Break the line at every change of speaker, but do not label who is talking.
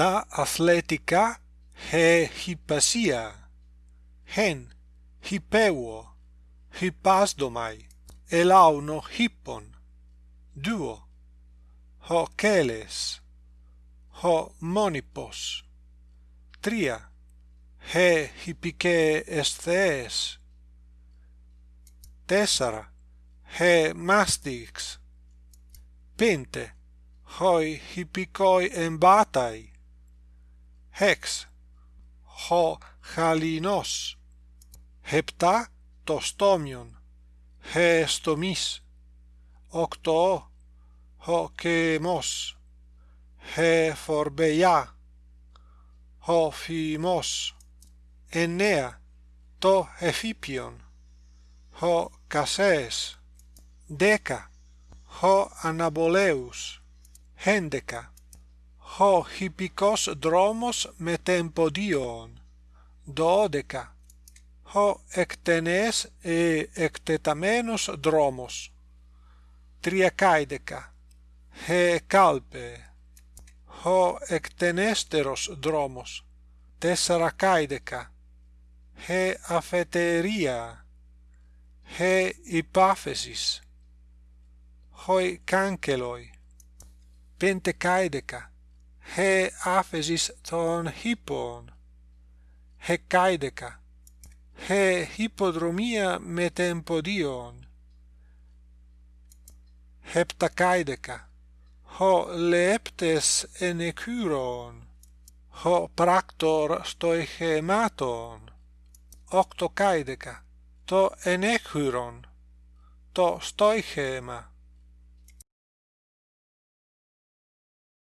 τα athletica χε χυπασία, χεν χυπέουο, χυπάσδομαι, ελάουνο hippon. Δύο, ho κέλες, ο μόνιπος, τρία, χε χυπικέ εσθέες, τέσσαρα, χε μάστιξ, πέντε, χοι χυπικοί εμβάтай, ἕξ, ο χαλινός, επτά το στόμιον, εστομής, οκτώ ο καιμός, εφορμπειά, ο φημός, εννέα το εφήπιον, ο κασέες, δέκα ο αναβολέους, έντεκα ho hippicos dromos me tempo dion. Dodeca ho ectenes e ectetamenos dromos. Triacaideca. He calpe. Ho ectenesteros dromos. Tessaracaideca. he afeteria. He ipafesis hoi canceloi. Pentecaideca he aphesis ton hippon hecaideca he hippodromia me tempodion heptacaideca ho leptes enecyron ho practor stoichematon. Octocaideca to enecyron to stoichema.